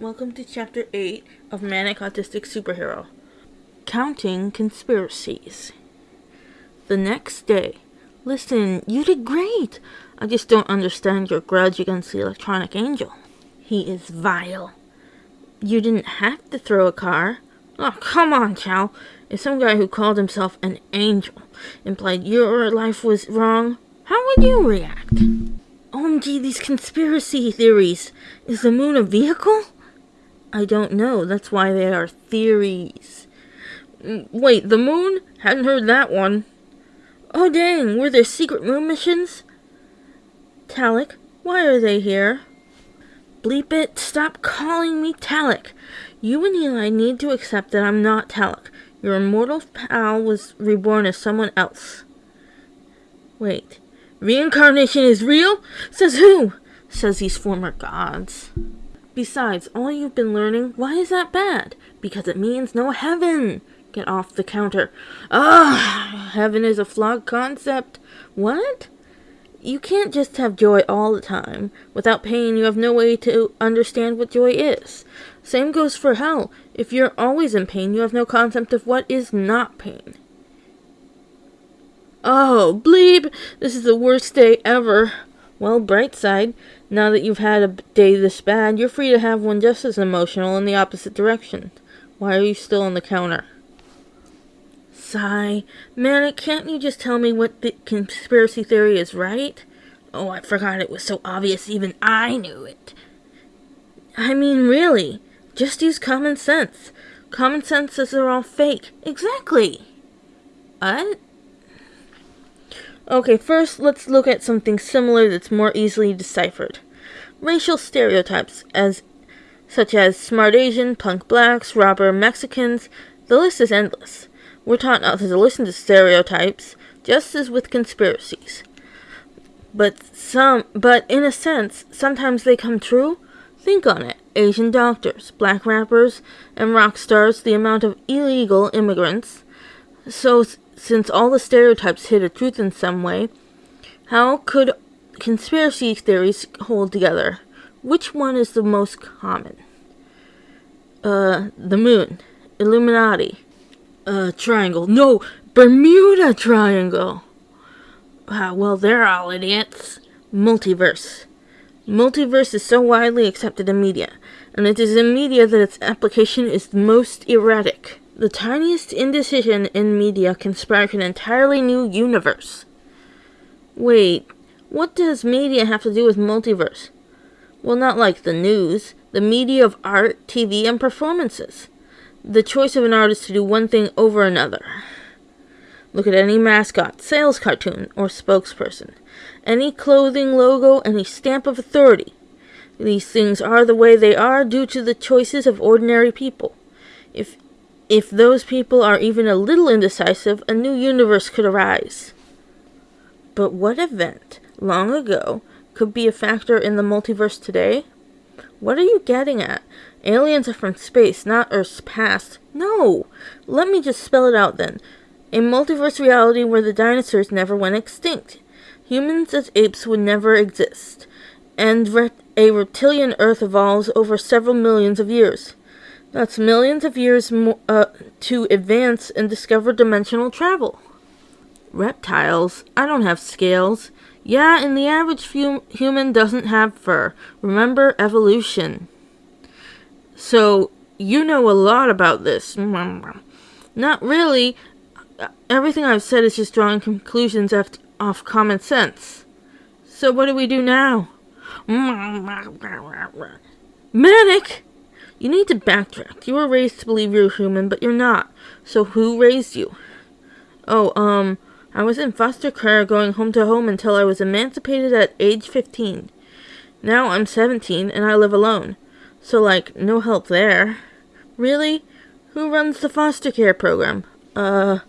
Welcome to Chapter 8 of Manic Autistic Superhero Counting Conspiracies. The next day. Listen, you did great. I just don't understand your grudge against the electronic angel. He is vile. You didn't have to throw a car. Oh, come on, Chow. If some guy who called himself an angel implied your life was wrong, how would you react? OMG, these conspiracy theories. Is the moon a vehicle? I don't know. That's why they are theories. Mm, wait, the moon? Hadn't heard that one. Oh dang, were there secret moon missions? Talik, why are they here? Bleep it, stop calling me Talik. You and Eli need to accept that I'm not Talik. Your immortal pal was reborn as someone else. Wait, reincarnation is real? Says who? Says these former gods. Besides, all you've been learning, why is that bad? Because it means no heaven. Get off the counter. Ah, heaven is a flawed concept. What? You can't just have joy all the time. Without pain, you have no way to understand what joy is. Same goes for hell. If you're always in pain, you have no concept of what is not pain. Oh, bleep! This is the worst day ever. Well, bright side, now that you've had a day this bad, you're free to have one just as emotional in the opposite direction. Why are you still on the counter? Sigh. Man, can't you just tell me what the conspiracy theory is, right? Oh, I forgot it was so obvious even I knew it. I mean, really, just use common sense. Common sense says they're all fake. Exactly. What? Okay, first let's look at something similar that's more easily deciphered. Racial stereotypes, as such as smart Asian, punk blacks, robber Mexicans, the list is endless. We're taught not to listen to stereotypes, just as with conspiracies. But some but in a sense, sometimes they come true. Think on it. Asian doctors, black rappers, and rock stars, the amount of illegal immigrants. So since all the stereotypes hit a truth in some way, how could conspiracy theories hold together? Which one is the most common? Uh, the moon, Illuminati, uh, triangle. No, Bermuda Triangle. Ah, well, they're all idiots. Multiverse. Multiverse is so widely accepted in media, and it is in media that its application is most erratic. The tiniest indecision in media can spark an entirely new universe. Wait, what does media have to do with multiverse? Well, not like the news, the media of art, TV, and performances. The choice of an artist to do one thing over another. Look at any mascot, sales cartoon, or spokesperson. Any clothing logo, any stamp of authority. These things are the way they are due to the choices of ordinary people. If if those people are even a little indecisive, a new universe could arise. But what event, long ago, could be a factor in the multiverse today? What are you getting at? Aliens are from space, not Earth's past. No! Let me just spell it out then. A multiverse reality where the dinosaurs never went extinct. Humans as apes would never exist. And a reptilian Earth evolves over several millions of years. That's millions of years uh, to advance and discover dimensional travel. Reptiles? I don't have scales. Yeah, and the average human doesn't have fur. Remember evolution. So, you know a lot about this. Not really. Everything I've said is just drawing conclusions off common sense. So, what do we do now? Manic! You need to backtrack. You were raised to believe you're human, but you're not. So who raised you? Oh, um, I was in foster care going home to home until I was emancipated at age 15. Now I'm 17 and I live alone. So, like, no help there. Really? Who runs the foster care program? Uh,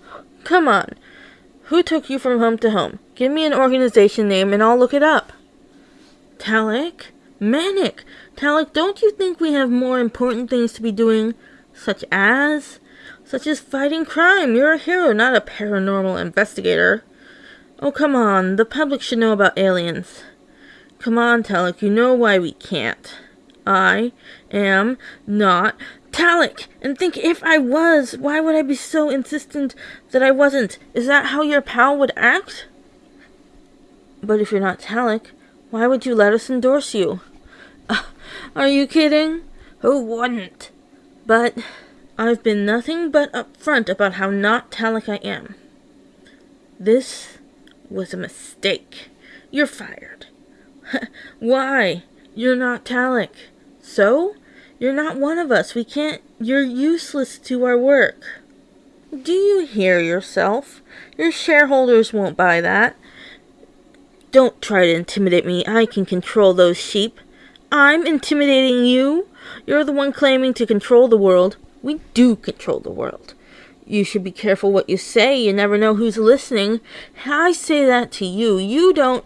come on. Who took you from home to home? Give me an organization name and I'll look it up. Talik? Manic! Talik, don't you think we have more important things to be doing? Such as? Such as fighting crime. You're a hero, not a paranormal investigator. Oh, come on. The public should know about aliens. Come on, Talik. You know why we can't. I am not Talik. And think if I was, why would I be so insistent that I wasn't? Is that how your pal would act? But if you're not Talik, why would you let us endorse you? Are you kidding? Who wouldn't? But I've been nothing but upfront about how not Talik I am. This was a mistake. You're fired. Why? You're not Talik. So? You're not one of us. We can't. You're useless to our work. Do you hear yourself? Your shareholders won't buy that. Don't try to intimidate me. I can control those sheep. I'm intimidating you? You're the one claiming to control the world. We do control the world. You should be careful what you say. You never know who's listening. I say that to you. You don't.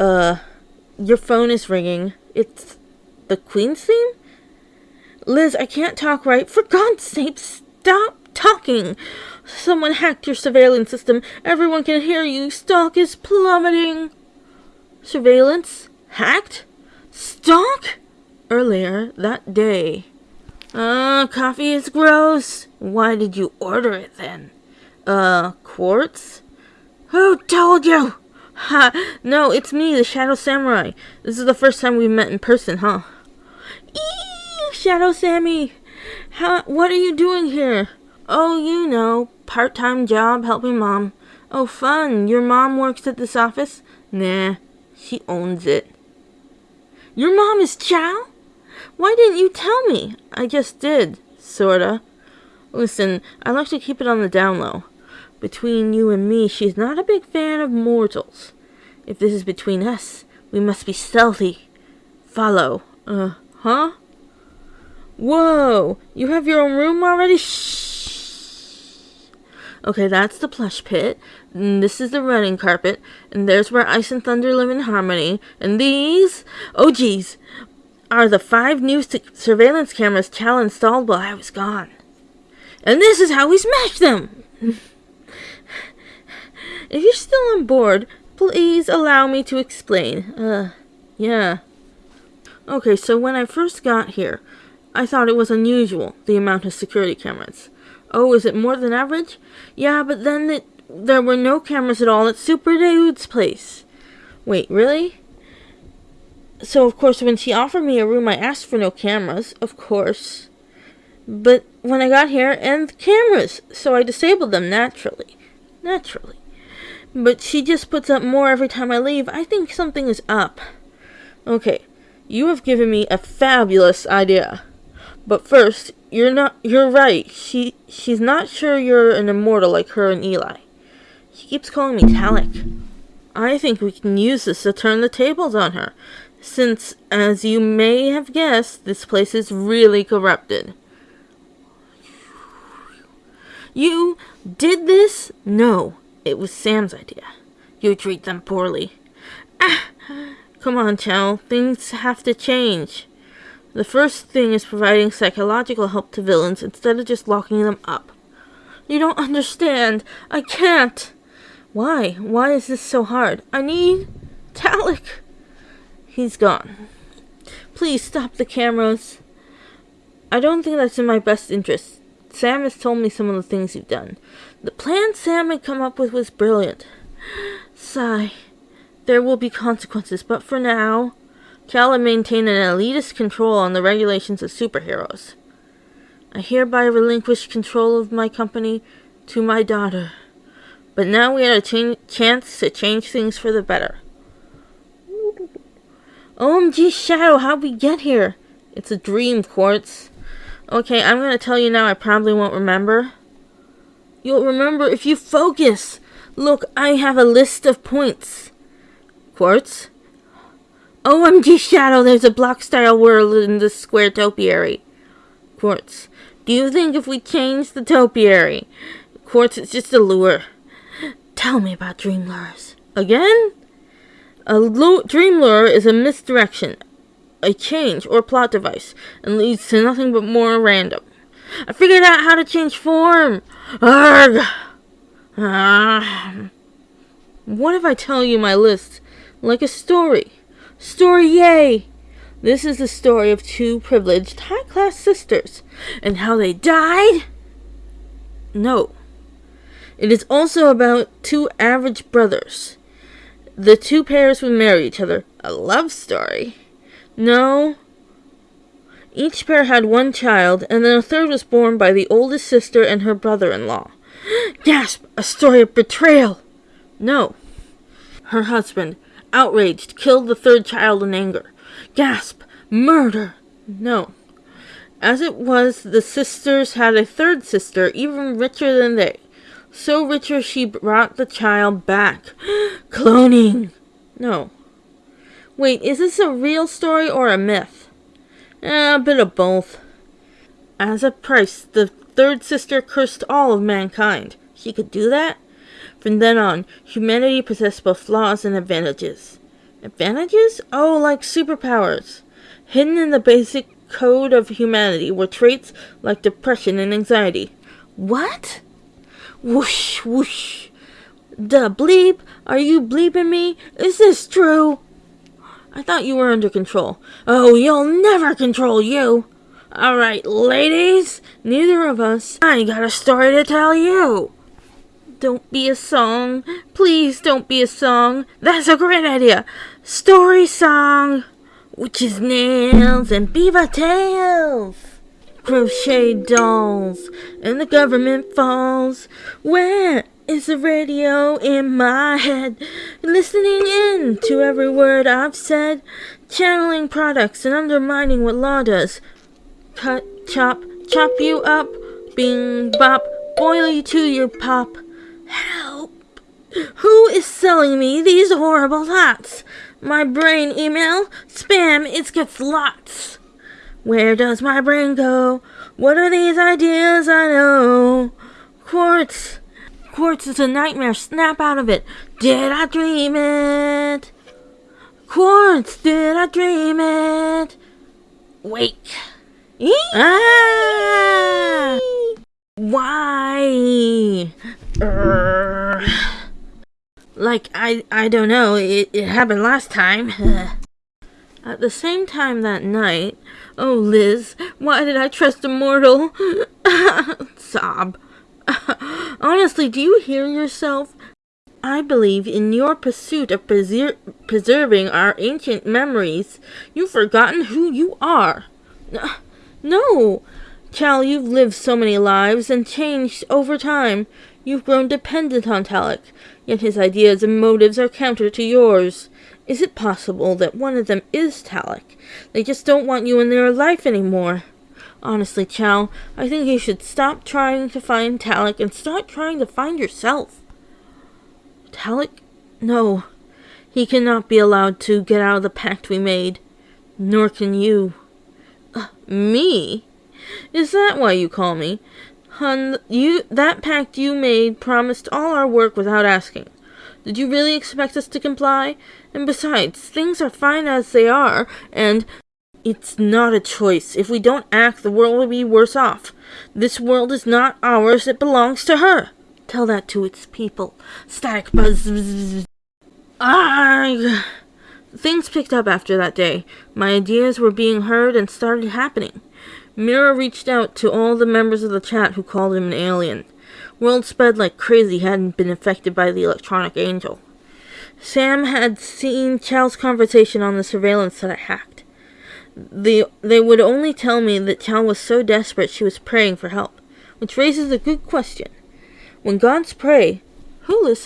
Uh, your phone is ringing. It's the Queen's theme? Liz, I can't talk right. For God's sake, stop talking. Someone hacked your surveillance system. Everyone can hear you. Stock is plummeting. Surveillance? Hacked? Stock? Earlier that day. Uh, coffee is gross. Why did you order it then? Uh, quartz? Who told you? Ha! No, it's me, the Shadow Samurai. This is the first time we've met in person, huh? Eee! Shadow Sammy! How, what are you doing here? Oh, you know, part-time job helping mom. Oh, fun. Your mom works at this office? Nah, she owns it. Your mom is Chow? Why didn't you tell me? I just did, sorta. Listen, I like to keep it on the down low. Between you and me, she's not a big fan of mortals. If this is between us, we must be stealthy. Follow. Uh, huh? Whoa! You have your own room already? Shh! Okay, that's the plush pit. And this is the running carpet. And there's where Ice and Thunder live in harmony. And these, oh geez, are the five new surveillance cameras Chow installed while I was gone. And this is how we smashed them! If you're still on board, please allow me to explain. Uh, yeah. Okay, so when I first got here, I thought it was unusual, the amount of security cameras. Oh, is it more than average? Yeah, but then it, there were no cameras at all at Super Dude's place. Wait, really? So, of course, when she offered me a room, I asked for no cameras, of course. But when I got here, and cameras, so I disabled them naturally. Naturally. But she just puts up more every time I leave. I think something is up. Okay, you have given me a fabulous idea. But first, you're not you're right. She she's not sure you're an immortal like her and Eli. She keeps calling me Talik. I think we can use this to turn the tables on her, since, as you may have guessed, this place is really corrupted. You did this? No. It was Sam's idea. You treat them poorly. Ah! Come on, Chow. Things have to change. The first thing is providing psychological help to villains instead of just locking them up. You don't understand. I can't. Why? Why is this so hard? I need Talik. He's gone. Please stop the cameras. I don't think that's in my best interest. Sam has told me some of the things you've done. The plan Sam had come up with was brilliant. Sigh. There will be consequences, but for now, Cal maintained an elitist control on the regulations of superheroes. I hereby relinquish control of my company to my daughter. But now we had a ch chance to change things for the better. OMG Shadow, how'd we get here? It's a dream, Quartz. Okay, I'm gonna tell you now I probably won't remember. You'll remember if you focus. Look, I have a list of points. Quartz? OMG Shadow, there's a block-style world in the square topiary. Quartz. Do you think if we change the topiary? Quartz, it's just a lure. Tell me about dream lures. Again? A dream lure is a misdirection, a change, or plot device, and leads to nothing but more random. I figured out how to change form! Arg! Ah. What if I tell you my list like a story? Story yay! This is the story of two privileged high class sisters and how they died? No. It is also about two average brothers. The two pairs would marry each other. A love story. No. Each pair had one child, and then a third was born by the oldest sister and her brother in law. Gasp! A story of betrayal! No. Her husband, outraged, killed the third child in anger. Gasp! Murder! No. As it was, the sisters had a third sister, even richer than they. So richer she brought the child back. Cloning! No. Wait, is this a real story or a myth? Eh, a bit of both. As a price, the third sister cursed all of mankind. She could do that? From then on, humanity possessed both flaws and advantages. Advantages? Oh, like superpowers. Hidden in the basic code of humanity were traits like depression and anxiety. What? Whoosh, whoosh. The bleep? Are you bleeping me? Is this true? I thought you were under control. Oh, you'll never control you. All right, ladies, neither of us. I got a story to tell you. Don't be a song. Please don't be a song. That's a great idea. Story song. Witches' nails and beaver tails crochet dolls, and the government falls. Where is the radio in my head? Listening in to every word I've said, channeling products and undermining what law does. Cut, chop, chop you up, bing bop, boil you to your pop. Help! Who is selling me these horrible thoughts? My brain email, spam, it gets lots. Where does my brain go? What are these ideas I know? Quartz. Quartz is a nightmare. Snap out of it. Did I dream it? Quartz, did I dream it? Wake. ah! Why? Like, I, I don't know. It, it happened last time. At the same time that night, oh Liz, why did I trust a mortal? Sob. Honestly, do you hear yourself? I believe in your pursuit of preser- preserving our ancient memories, you've forgotten who you are. No, Chal, you've lived so many lives and changed over time. You've grown dependent on Talek, yet his ideas and motives are counter to yours. Is it possible that one of them is Talek? They just don't want you in their life anymore. Honestly, Chal, I think you should stop trying to find Talek and start trying to find yourself. Talek? No. He cannot be allowed to get out of the pact we made. Nor can you. Uh, me? Is that why you call me? Hun, you that pact you made promised all our work without asking. Did you really expect us to comply? And besides, things are fine as they are, and it's not a choice. If we don't act, the world will be worse off. This world is not ours, it belongs to her. Tell that to its people. Static buzz. Ah! Things picked up after that day. My ideas were being heard and started happening. Mira reached out to all the members of the chat who called him an alien. World sped like crazy hadn't been affected by the electronic angel. Sam had seen Chal's conversation on the surveillance that I hacked. The, they would only tell me that Chal was so desperate she was praying for help, which raises a good question. When gods pray, who listens?